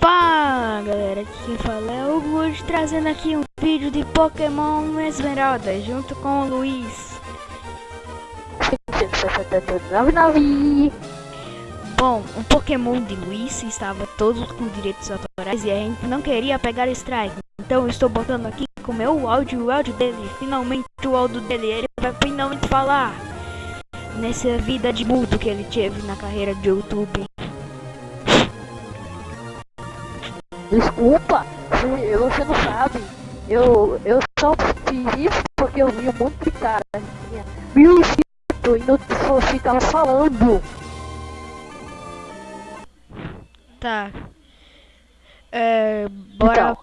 Fala galera, aqui quem fala é o Good, trazendo aqui um vídeo de Pokémon Esmeralda, junto com o Luiz. Bom, o Pokémon de Luiz estava todos com direitos autorais e a gente não queria pegar strike. Então estou botando aqui com o meu áudio, o áudio dele, finalmente o áudio dele, ele vai finalmente falar. Nessa vida de mudo que ele teve na carreira de YouTube. Desculpa, se você não sabe. Eu, eu só fiz isso porque eu vi um monte de cara tinha mil inscritos e não ficava falando. Tá. É, bora Então,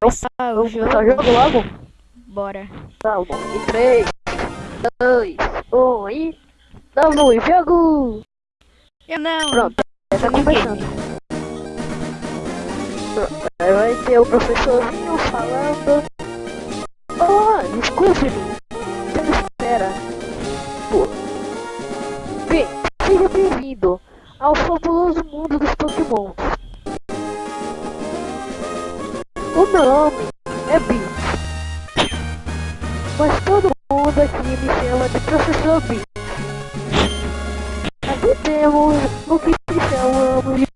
começar o jogo. começar o jogo logo? Bora. Tá bom. Em 3, 2, 1 e. Vamos, jogo! Eu não. Pronto, tá começando. Vai ter o professorzinho falando. Olá, desculpe-me. Você espera. Bem, seja bem-vindo ao fabuloso mundo dos Pokémon. O meu nome é Bi. Mas todo mundo aqui me chama de Professor Bi. Aqui temos o que chamamos de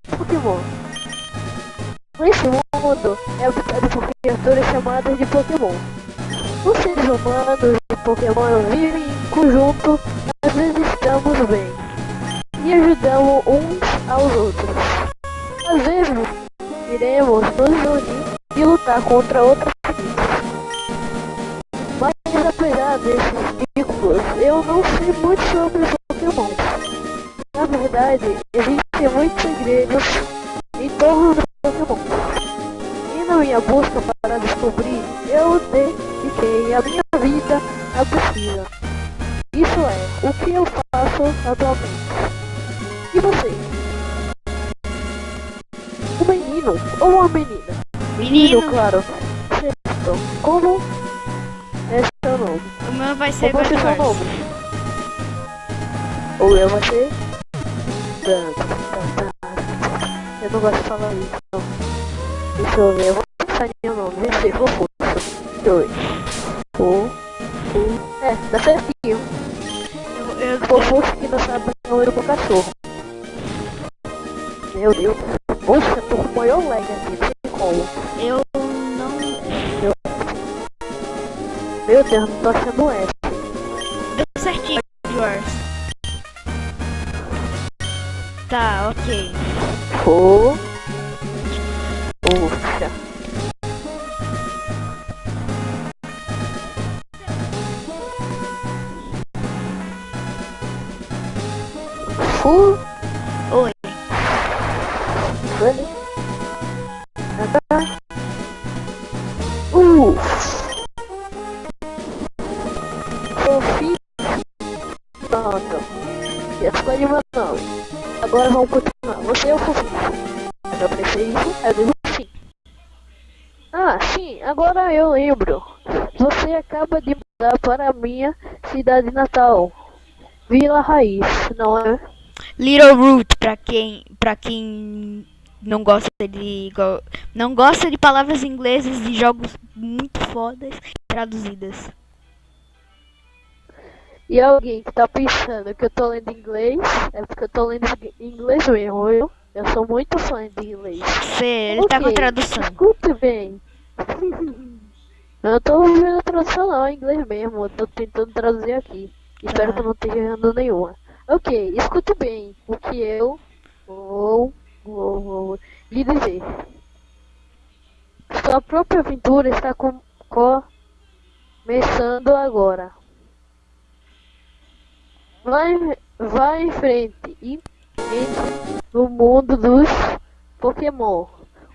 de Pokémon. Os seres humanos e Pokémon vivem em conjunto, às vezes estamos bem e ajudamos uns aos outros. Às vezes iremos nos unir e lutar contra outras. Mas apesar desses vínculos, eu não sei muito sobre Pokémon. Na verdade, existem muitos segredos em torno do Pokémon. E na minha busca E você? Um menino ou uma menina? Menino, claro. Certo. Como é seu nome? o meu vai ser Como é seu nome? O meu vai ser... Eu não gosto de falar isso, não. Deixa eu ver, eu vou pensar em meu nome. Vê se for força. Dois. Um. Um. É, dá certinho. Meu Deus, não tô achando F. Deu certinho, Bedwars. Tá, ok. Fo. Poxa. Fu. Agora vamos continuar. Você é o fofinho. Eu pensei isso, eu digo sim. Ah, sim, agora eu lembro. Você acaba de mudar para minha cidade natal. Vila Raiz, não é? Little Root, pra quem, pra quem não gosta de não gosta de palavras inglesas de jogos muito fodas traduzidas. E alguém que tá pensando que eu tô lendo inglês, é porque eu tô lendo inglês mesmo, viu? Eu sou muito fã de inglês. Ele tá com Ok, tradução. Escute bem. Eu não tô vendo a tradução não, é inglês mesmo. Eu tô tentando traduzir aqui. Espero Tá. que eu não esteja errando nenhuma. Ok, escute bem o que eu vou, vou, vou lhe dizer. Sua própria aventura está com, começando agora. Vai, vai em frente e entre no mundo dos Pokémon.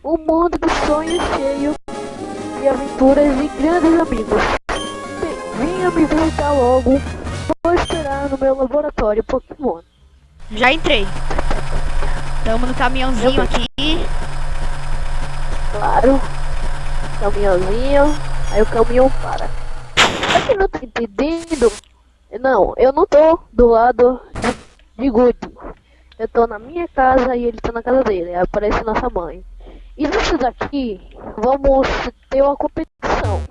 Um mundo de sonhos cheio de aventuras e grandes amigos. Venha me visitar logo. Vou esperar no meu laboratório Pokémon. Já entrei. Tamo no caminhãozinho aqui. Claro. Caminhãozinho. Aí o caminhão para. Pra quem não tá entendendo, não, eu não tô do lado de, de Good. Eu tô na minha casa e ele tá na casa dele. Aí aparece nossa mãe. E nisso daqui, vamos ter uma competição.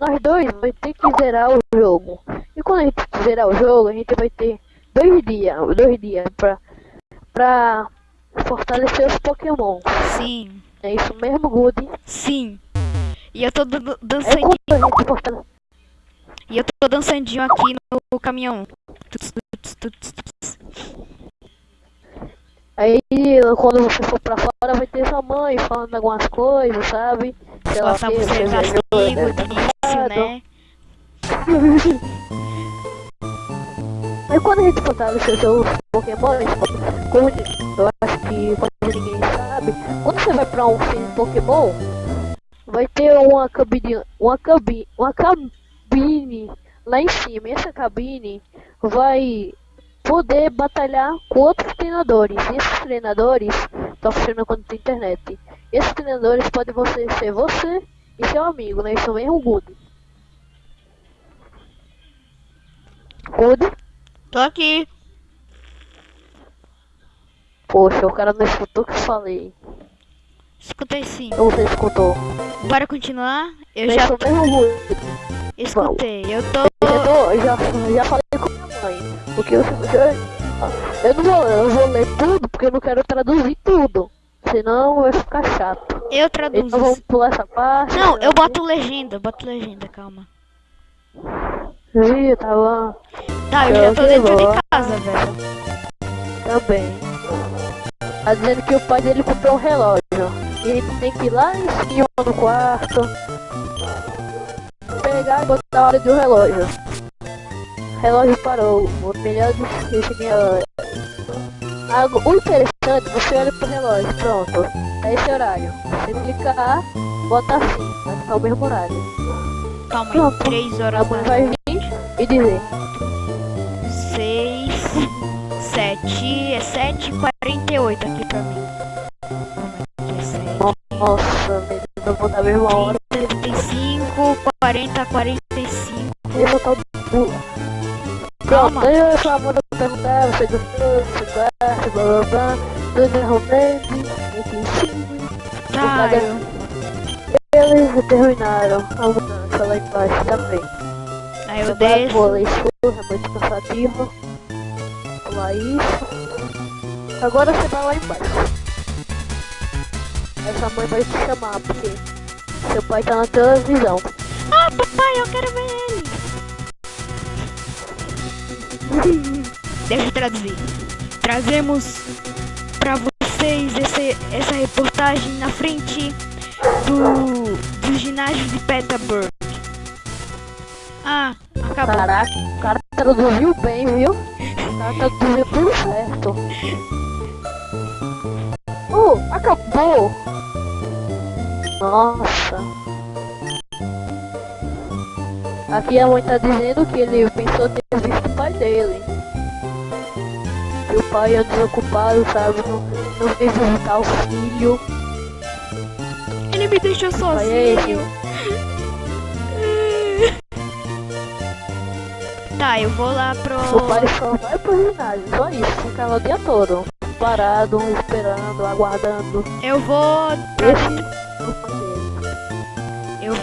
Nós dois vai ter que zerar o jogo. E quando a gente zerar o jogo, a gente vai ter dois dias, dois dias pra, pra fortalecer os Pokémon. Sim, É isso mesmo, Good? sim. E eu tô dan- É e eu tô dançandinho aqui no caminhão. Aí quando você for pra fora vai ter sua mãe falando algumas coisas, sabe? Sei lá, quê, você você castigo ganhou, de né? né? Aí quando a gente fortalecer seus Pokémon, como eu acho que quase ninguém sabe, quando você vai pra um de Pokémon, vai ter uma cabine, uma cabine, uma cabine lá em cima. E essa cabine vai poder batalhar com outros treinadores. E esses treinadores estão funcionando quando tem internet. Esses treinadores podem você ser você e seu amigo, né? Isso mesmo, Good. Good? Tô aqui. Poxa, o cara não escutou o que eu falei. Escutei sim. Ou você escutou? Bora continuar? Eu É já isso mesmo, Good. Escutei. Eu tô. Eu, tô- eu já, eu já falei com minha mãe. Porque eu, eu, eu não vou, eu vou ler tudo porque eu não quero traduzir tudo. Senão vai ficar chato. Eu traduzo. Então vamos pular essa parte. Não, eu boto legenda, boto legenda, calma. Ih, tá bom. Tá, eu já tô Eu dentro de casa, velho. Também. Tá dizendo que o pai dele comprou um relógio. E a gente tem que ir lá em cima no quarto. Pegar e botar a hora do relógio. Relógio parou. O melhor do esse minha hora. Algo, o interessante, você olha pro relógio, pronto. É esse horário. Você clicar, bota assim, vai ficar o mesmo horário. Calma aí, Pronto. 3 A horas mãe da vai vir e dizer. 6, 7, é 7 48 aqui pra mim. É 7. Nossa, eu vou botar a mesma hora. 35, 40, 45. Eu vou botar o burro. Calma. Pronto, aí eu só vou perguntar, você gostou, você gosta, blá blá blá, tudo em cima. Tá, eu, Eles terminaram a mudança lá embaixo também. aí eu desço. vou isso, é muito cansativo. Pular isso. Agora você vai lá embaixo. Essa mãe vai te chamar, porque seu pai tá na televisão. Papai, eu quero ver ele. Deixa eu traduzir. Trazemos pra vocês esse, essa reportagem na frente do, do ginásio de Petersburg. Ah, acabou. Caraca, o cara traduziu bem, viu? O cara traduziu tudo certo. Uh, acabou! Nossa. Aqui a mãe tá dizendo que ele pensou ter visto o pai dele. Que o pai é desocupado, sabe? Não, não veio visitar o filho. Ele me deixou é sozinho. Tá, eu vou lá pro. O pai só vai pro ginásio, só isso. Fica lá o dia todo. Parado, esperando, aguardando. Eu vou Esse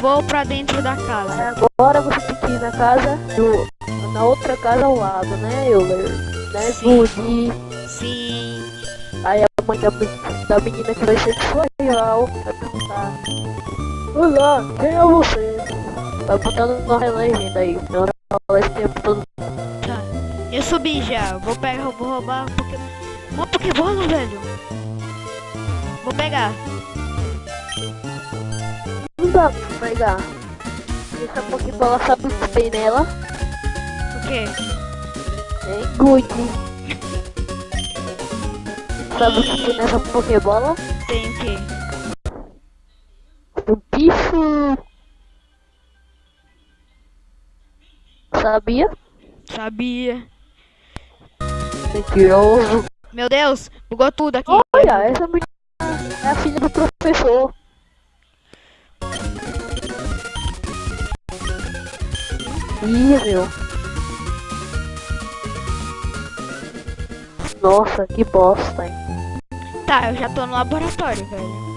vou pra dentro da casa. agora você tem que ir na casa do. Na outra casa ao lado, né, Euler? Né, Sim. Sim. Aí a mãe da, da menina que vai ser sua rival vai perguntar. Olá, quem é você? Vai botando uma legenda aí. Eu não falo esse tempo todo. Tá. Eu subi já. Vou pegar, vou roubar um Pokémon. Uma Pokébola, velho. Vou pegar. Não dá pra pegar. Essa Pokébola sabe o que tem nela? O quê? Hein, Good? Sabe o que tem nessa Pokébola? Tem o quê? Um bicho. Sabia? Sabia. Mentiroso. Meu Deus, bugou tudo aqui. Olha, essa menina é a filha do professor. Meu. Nossa, que bosta, hein? Tá, eu já tô no laboratório, velho.